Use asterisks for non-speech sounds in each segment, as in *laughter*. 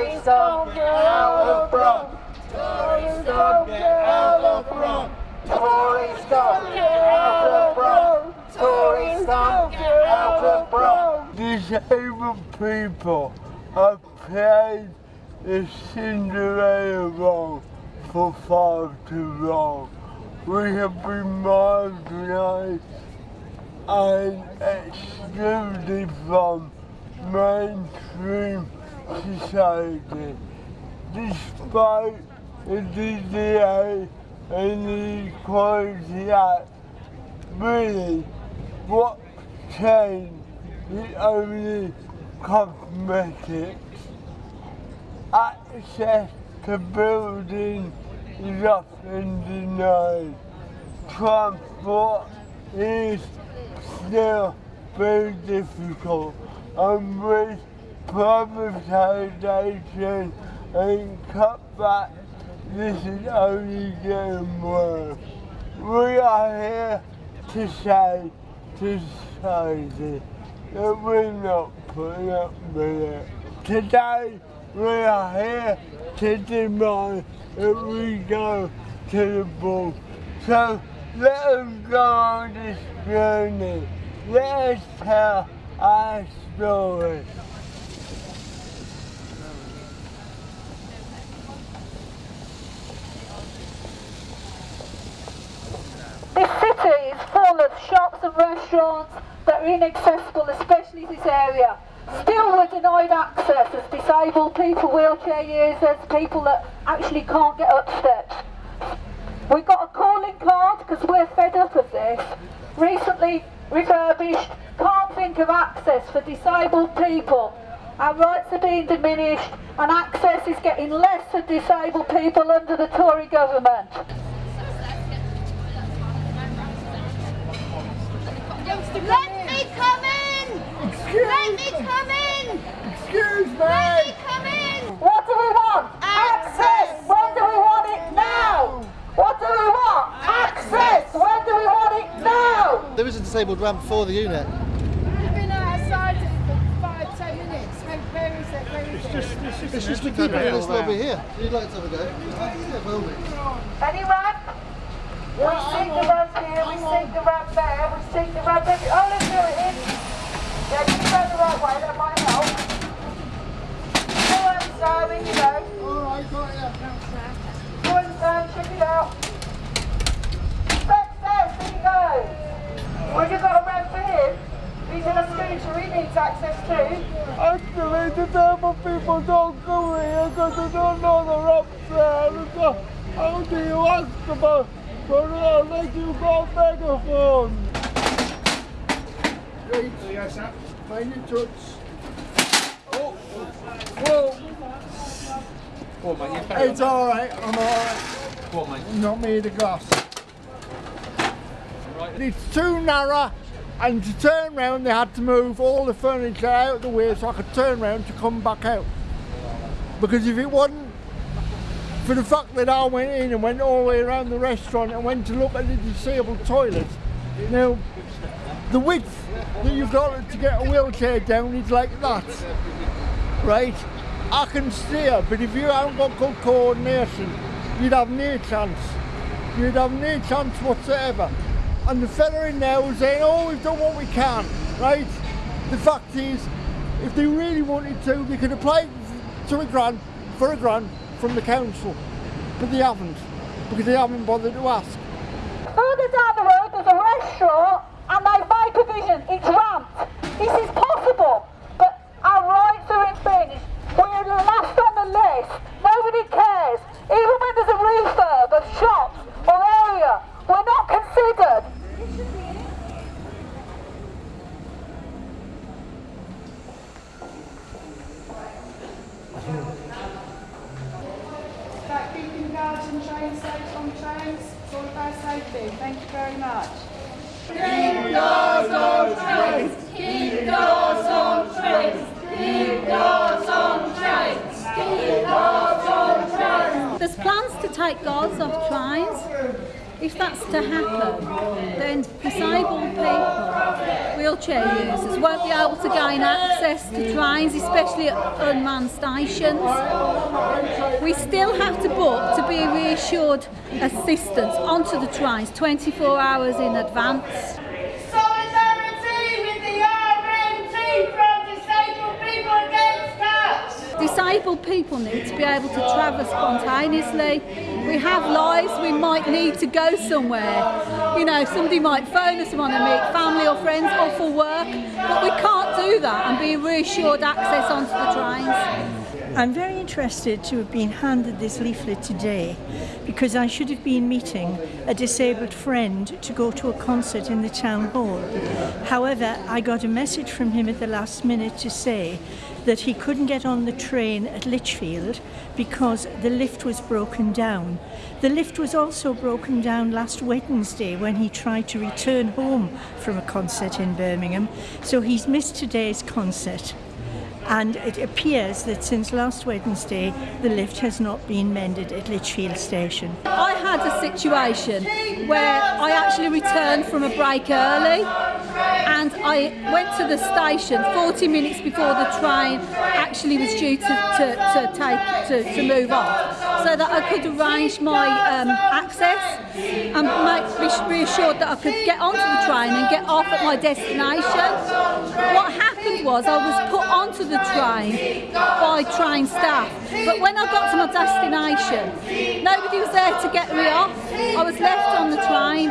Tories don't get out the front. Tories don't get out the front. Tories don't get out the front. Tories don't get out the front. Disabled people have played the Cinderella role for far too long. We have been marginalised and excluded from mainstream society. Despite the DDA and the Equality Act, really, what changed is only cosmetics. Access to buildings is often denied. Transport is still very difficult and with privatisation and cutback this is only getting worse. We are here to say to society that we're not putting up with it. Today we are here to demand that we go to the ball. So let us go on this journey. Let us tell our story. This city is full of shops and restaurants that are inaccessible, especially this area. Still we're denied access as disabled people, wheelchair users, people that actually can't get up steps. We've got a calling card because we're fed up of this. Recently refurbished, can't think of access for disabled people. Our rights are being diminished and access is getting less for disabled people under the Tory government. Let me come in! Excuse Let me come in! Excuse me! Let me come in! What do we want? Access! When do we want it now? What do we want? Access! When do we want it now? There is a disabled ramp for the unit. We've been outside for five, ten minutes. Where, where is it? Where is it? It's just to keep it in this lobby here. You'd like to have a go? Yeah, by all means. Any ramp? We seek the ramp here, we seek the ramp there, we seek the ramp every... Oh, let's do it in. Yeah, you go the right way, that might help. Go on, Sam, in you go. Alright, got it. Go Sam, check it out. Success, there you go. Well, you've got a ramp for him. He's in a scooter, he needs access too. Actually, disabled people don't go here because they don't know the ramps there. Because how do you ask about so they'll let you go megaphone? Streets. Yes, sir. Find your touch. Oh, whoa. It's alright, I'm alright. Not made of glass. Right. It's too narrow and to turn round they had to move all the furniture out of the way so I could turn round to come back out. Because if it wasn't for the fact that I went in and went all the way around the restaurant and went to look at the disabled toilets, now the width that you've got to get a wheelchair down is like that, right? I can steer, but if you haven't got good coordination, you'd have no chance. You'd have no chance whatsoever. And the fella in there was saying, oh, we've done what we can, right? The fact is, if they really wanted to, they could apply to a grant, for a grant from the council, but they haven't, because they haven't bothered to ask. Further down the road there's a restaurant and they've made provision, it's ramped. This is possible, but our rights are infringed. We're last on the list. Nobody cares. Even when there's a refurb of shops or area, we're not considered. About keeping guards and trains safe on trains. It's all about safety. Thank you very much. Keep doors on trains. Keep doors on trains. Keep doors on trains. Keep doors on trains. There's plans to take guards off trains. If that's to happen, then disabled people, wheelchair users won't be able to gain access to trains, especially at unmanned stations. We still have to book to be reassured assistance onto the trains 24 hours in advance. Disabled people need to be able to travel spontaneously. We have lives, we might need to go somewhere. You know, somebody might phone us, and want to meet family or friends or for work, but we can't do that and be reassured access onto the trains. I'm very interested to have been handed this leaflet today because I should have been meeting a disabled friend to go to a concert in the town hall. However, I got a message from him at the last minute to say that he couldn't get on the train at Lichfield because the lift was broken down. The lift was also broken down last Wednesday when he tried to return home from a concert in Birmingham, so he's missed today's concert and it appears that since last Wednesday the lift has not been mended at Lichfield station. I had a situation where I actually returned from a break early and I went to the station 40 minutes before the train actually was due to, to, to take to, to move off so that I could arrange my um, access and make, be reassured that I could get onto the train and get off at my destination. What happened was I was put onto the train by train staff but when I got to my destination nobody was there to get me off. I was left on the train.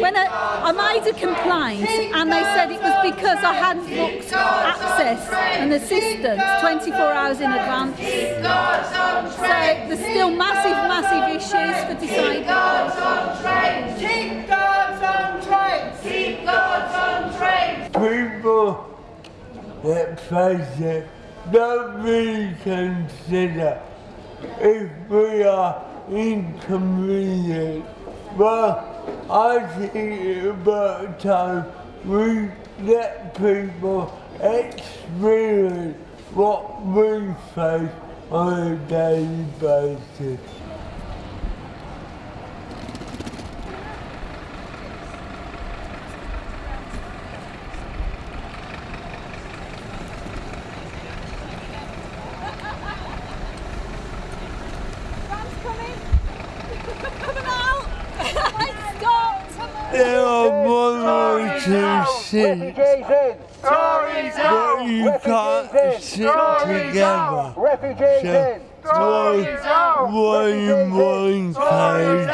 When I, I made a complaint and they said it was because I hadn't booked access and assistance 24 hours in advance. So there's still massive, massive issues for disabled people. Keep guards on trains. Keep guards on trains. people that face it don't really consider if we are inconvenient. But I think it's about time we let people experience what we face on a daily basis. There are one or two seats, Refugees in! Tories out. but you can't sit together. Refugees So, one, one, one carriage,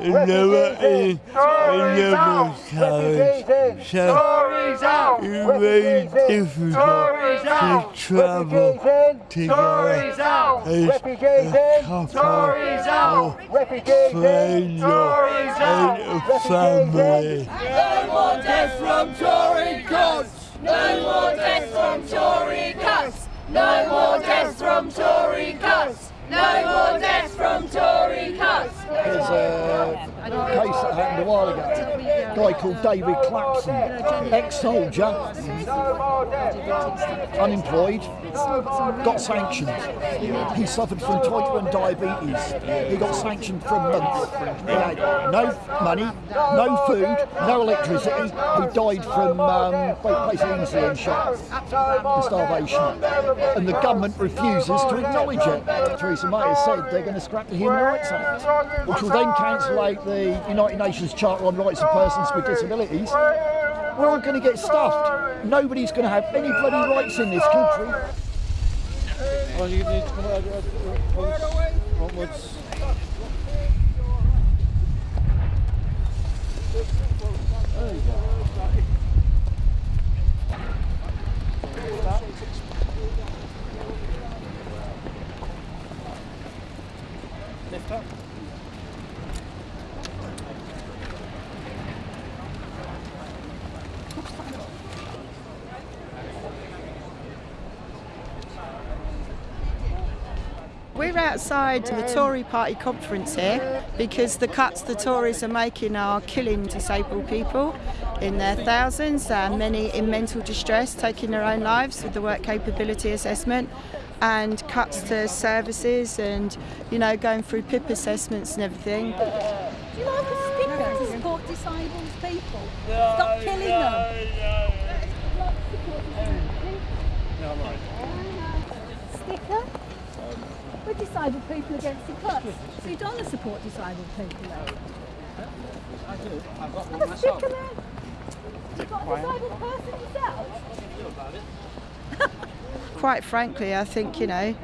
another in another carriage. So, Tories out. it's very difficult to travel together out. as a couple Tories out. or Refugees friends or and a family. No more death from Tory cuts. No more death from Tory cuts. No more death from Tory cuts. No more death from Tory cuts. There's a case that happened a while ago. Guy called David Clapson, ex-soldier, unemployed, got sanctioned. He suffered from type 1 diabetes. He got sanctioned for a month. He had no money, no food, no electricity. He died from um, basically insulin shock and starvation. And the government refuses to acknowledge it. Theresa May has said they're going to scrap the Human Rights Act, which will then cancel out the United Nations Charter on Rights of Persons with Disabilities. We're all going to get stuffed. Nobody's going to have any bloody rights in this country. Well, you need to come out onwards. onwards. Lift up. We're outside the Tory party conference here because the cuts the Tories are making are killing disabled people in their thousands, and many in mental distress, taking their own lives with the work capability assessment, and cuts to services and, you know, going through PIP assessments and everything. Do you like a sticker to support disabled people? Stop killing them. Disabled people against the cuts. So you don't want to support disabled people? I do. I've got one myself. You've got a disabled person yourself? *laughs* Quite frankly, I think, you know,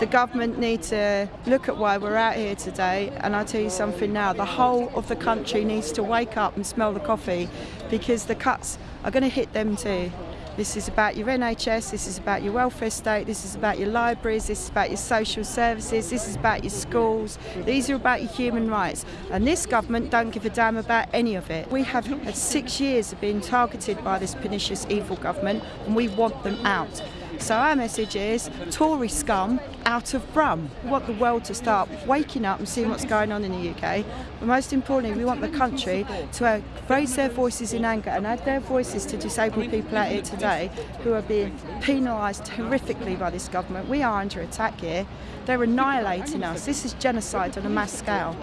the government need to look at why we're out here today. And I'll tell you something now the whole of the country needs to wake up and smell the coffee because the cuts are going to hit them too. This is about your NHS, this is about your welfare state, this is about your libraries, this is about your social services, this is about your schools, these are about your human rights. And this government don't give a damn about any of it. We have had six years of being targeted by this pernicious evil government and we want them out. So our message is Tory scum out of Brum. We want the world to start waking up and seeing what's going on in the UK. But most importantly, we want the country to uh, raise their voices in anger and add their voices to disabled people out here today who are being penalised horrifically by this government. We are under attack here. They're annihilating us. This is genocide on a mass scale.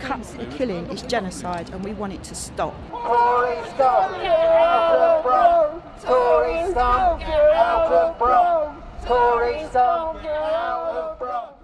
Cuts the killing is genocide and we want it to stop. Tory get out of Brum. Tory get out of Brum. Out of Brum.